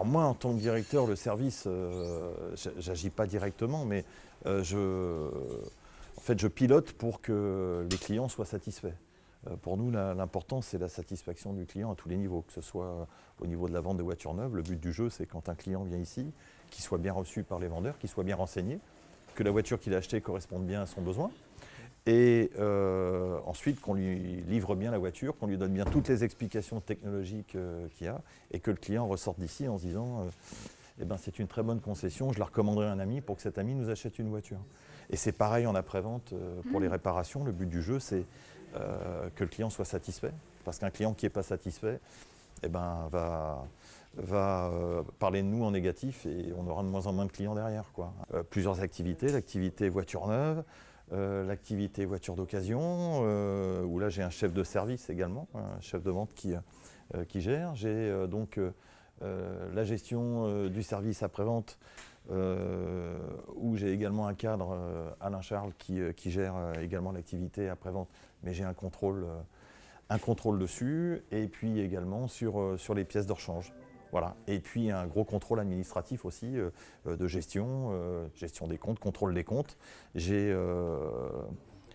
Alors moi, en tant que directeur, le service, j'agis pas directement, mais je, en fait, pilote pour que les clients soient satisfaits. Pour nous, l'important, c'est la satisfaction du client à tous les niveaux, que ce soit au niveau de la vente des voitures neuves. Le but du jeu, c'est quand un client vient ici, qu'il soit bien reçu par les vendeurs, qu'il soit bien renseigné, que la voiture qu'il a achetée corresponde bien à son besoin. Et euh, ensuite, qu'on lui livre bien la voiture, qu'on lui donne bien toutes les explications technologiques euh, qu'il y a, et que le client ressorte d'ici en se disant euh, eh ben, c'est une très bonne concession, je la recommanderai à un ami pour que cet ami nous achète une voiture. Et c'est pareil en après-vente pour les mmh. réparations. Le but du jeu, c'est que le client soit satisfait. Parce qu'un client qui n'est pas satisfait eh ben, va, va parler de nous en négatif et on aura de moins en moins de clients derrière. Quoi. plusieurs activités, l'activité voiture neuve, euh, l'activité voiture d'occasion, euh, où là j'ai un chef de service également, un chef de vente qui, euh, gère. J'ai donc la gestion du service après-vente, où j'ai également un cadre, Alain Charles, qui, gère également l'activité après-vente, mais j'ai un contrôle, un contrôle dessus, et puis également sur, sur les pièces de rechange. Voilà. Et puis un gros contrôle administratif aussi euh, euh, de gestion, euh, gestion des comptes, contrôle des comptes. J'ai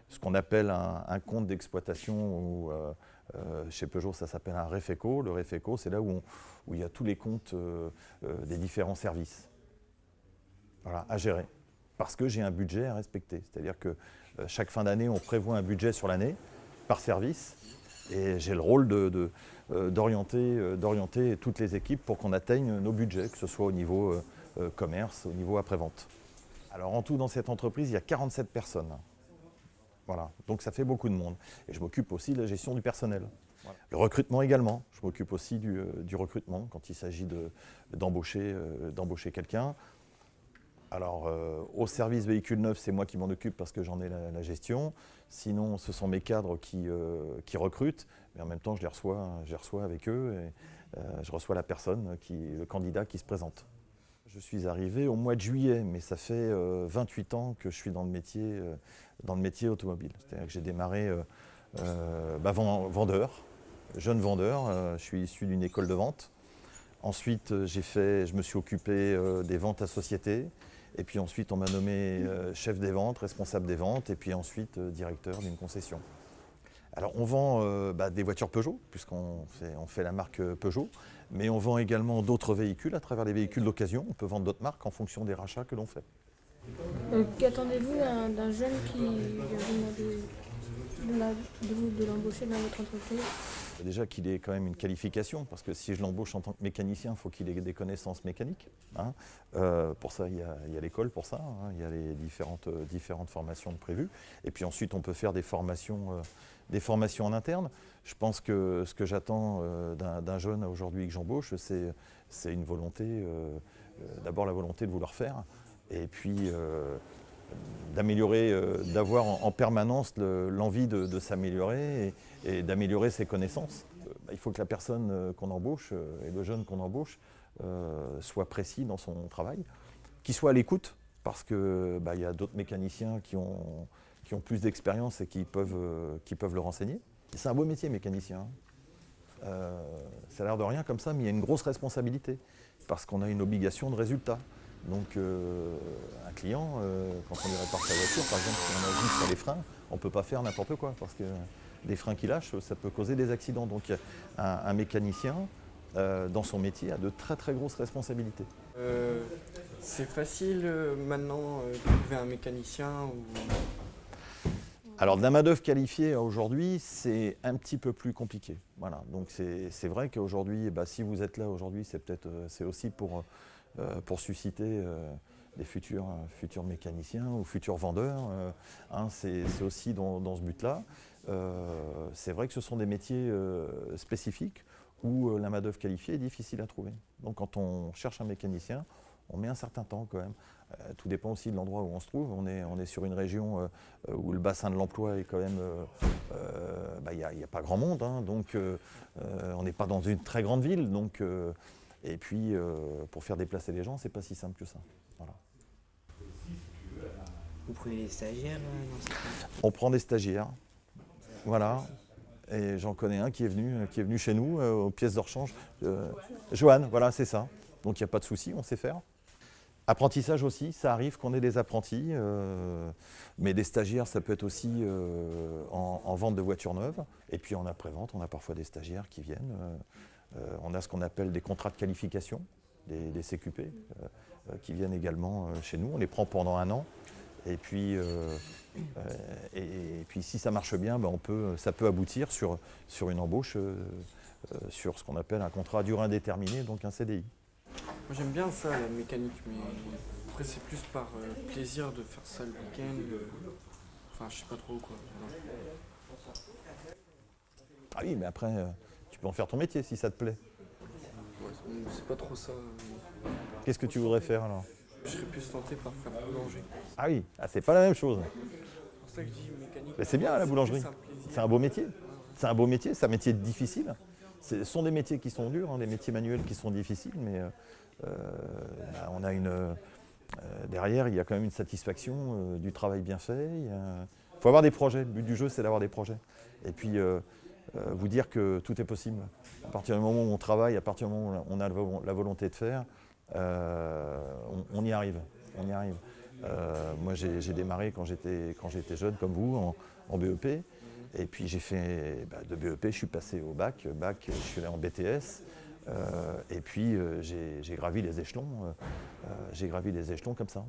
ce qu'on appelle un, compte d'exploitation ou chez Peugeot, ça s'appelle un REFECO. Le REFECO, c'est là où, il y a tous les comptes des différents services à gérer. Parce que j'ai un budget à respecter. C'est-à-dire que chaque fin d'année, on prévoit un budget sur l'année par service. Et j'ai le rôle de, euh, euh, d'orienter toutes les équipes pour qu'on atteigne nos budgets, que ce soit au niveau euh, commerce, au niveau après-vente. Alors en tout, dans cette entreprise, il y a 47 personnes. Voilà, donc ça fait beaucoup de monde. Et je m'occupe aussi de la gestion du personnel. Le recrutement également, je m'occupe aussi du, recrutement quand il s'agit d'embaucher quelqu'un. Alors, au service véhicule neuf, c'est moi qui m'en occupe parce que j'en ai la, gestion. Sinon, ce sont mes cadres qui, qui recrutent mais en même temps, je les reçois, je les reçois avec eux et euh, je reçois la personne, le candidat qui se présente. Je suis arrivé au mois de juillet, mais ça fait 28 euh, ans que je suis dans le métier, euh, automobile. C'est-à-dire que j'ai démarré bah, vendeur, jeune vendeur. je suis issu d'une école de vente. Ensuite, je me suis occupé des ventes à société. Et puis ensuite, on m'a nommé chef des ventes, responsable des ventes, et puis ensuite directeur d'une concession. Alors on vend euh, bah, des voitures Peugeot, puisqu'on fait, la marque euh, Peugeot, mais on vend également d'autres véhicules à travers les véhicules d'occasion. On peut vendre d'autres marques en fonction des rachats que l'on fait. Euh, qu'attendez-vous d'un jeune qui vient de l'embaucher dans votre entreprise? Déjà qu'il ait quand même une qualification, parce que si je l'embauche en tant que mécanicien, il faut qu'il ait des connaissances mécaniques. Hein. pour ça, il y a, l'école pour ça, hein. il y a les différentes, différentes formations prévues. Et puis ensuite, on peut faire des formations des formations en interne. Je pense que ce que j'attends euh, d'un jeune aujourd'hui que j'embauche, c'est une volonté, euh, euh, d'abord la volonté de vouloir faire, et puis d'améliorer, d'avoir en, permanence l'envie de, s'améliorer et, d'améliorer ses connaissances. Bah, il faut que la personne qu'on embauche et le jeune qu'on embauche soit précis dans son travail, qu'il soit à l'écoute, parce qu'il bah, y a d'autres mécaniciens qui ont plus d'expérience et qui peuvent, euh, qui le renseigner. C'est un beau métier, mécanicien. Hein. Euh, ça a l'air de rien comme ça, mais il y a une grosse responsabilité, parce qu'on a une obligation de résultat. Donc euh, un client, quand on lui répare sa voiture, par exemple, si on agit sur les freins, on ne peut pas faire n'importe quoi, parce que des freins qui lâchent, ça peut causer des accidents. Donc un, mécanicien, dans son métier, a de très très grosses responsabilités. c'est facile maintenant de trouver un mécanicien ou alors, de la main-d'œuvre qualifiée aujourd'hui, c'est un petit peu plus compliqué. Voilà. Donc, c'est vrai qu'aujourd'hui, bah, si vous êtes là aujourd'hui, c'est peut-être euh, c'est aussi pour, euh, pour susciter euh, des futurs, futurs mécaniciens ou futurs vendeurs. Hein, c'est aussi dans, ce but-là. c'est vrai que ce sont des métiers spécifiques où la main-d'œuvre qualifiée est difficile à trouver. Donc, quand on cherche un mécanicien, on met un certain temps quand même. Euh, tout dépend aussi de l'endroit où on se trouve. On est, on est sur une région euh, où le bassin de l'emploi est quand même... Euh, bah, il n'y a, pas grand monde, hein. donc on n'est pas dans une très grande ville. Donc, et puis, pour faire déplacer les gens, c'est pas si simple que ça. Vous prenez des stagiaires On prend des stagiaires. Voilà. Et j'en connais un qui est venu, qui est venu chez nous aux pièces de rechange. Joanne, voilà, c'est ça. Donc il n'y a pas de souci, on sait faire. Apprentissage aussi, ça arrive qu'on ait des apprentis, euh, mais des stagiaires, ça peut être aussi euh, en, en vente de voitures neuves. Et puis en après-vente, on a parfois des stagiaires qui viennent. Euh, on a ce qu'on appelle des contrats de qualification, des, des CQP, euh, euh, qui viennent également chez nous. On les prend pendant un an. Et puis, euh, et, et puis si ça marche bien, ben, on peut, ça peut aboutir sur, sur une embauche, euh, sur ce qu'on appelle un contrat à durée indéterminée, donc un CDI. Moi j'aime bien ça, la mécanique, mais après c'est plus par euh, plaisir de faire ça le week-end. Enfin, je sais pas trop quoi. Ah oui, mais après, tu peux en faire ton métier si ça te plaît. Ouais, c'est- pas trop ça. Qu'est-ce que tu voudrais faire alors? Je serais plus tenté par faire boulanger. Ah oui, ah, c'est pas la même chose. C'est pour ça que je dis mécanique. Mais c'est bien, la boulangerie. C'est un beau métier. C'est un beau métier, c'est un métier difficile. Ce sont des métiers qui sont durs, hein, des métiers manuels qui sont difficiles, mais euh, euh, bah, on a une. euh, derrière, il y a quand même une satisfaction euh, du travail bien fait. Il faut avoir des projets. Le but du jeu, c'est d'avoir des projets. Et puis, euh, vous dire que tout est possible. À partir du moment où on travaille, à partir du moment où on a la vo- la volonté de faire, euh, on, y arrive. On y arrive. Euh, moi, j'ai démarré quand j'étais jeune, comme vous, en, BEP. Et puis j'ai fait bah, de BEP, je suis passé au bac. Bac, je suis allé en BTS. euh, et puis euh, j'ai gravi les échelons. euh, euh, j'ai gravi les échelons comme ça.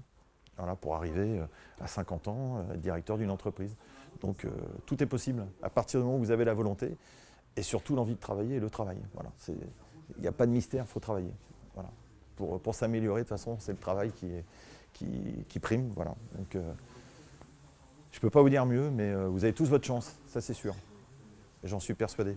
Pour arriver euh, à 50 ans, euh, directeur d'une entreprise. Donc euh, tout est possible à partir du moment où vous avez la volonté et surtout l'envie de travailler et le travail. Voilà, il n'y a pas de mystère, il faut travailler. Voilà. Pour, pour s'améliorer, de toute façon, c'est le travail qui, qui, prime. Voilà. Donc, je ne peux pas vous dire mieux, mais vous avez tous votre chance, ça c'est sûr. J'en suis persuadé.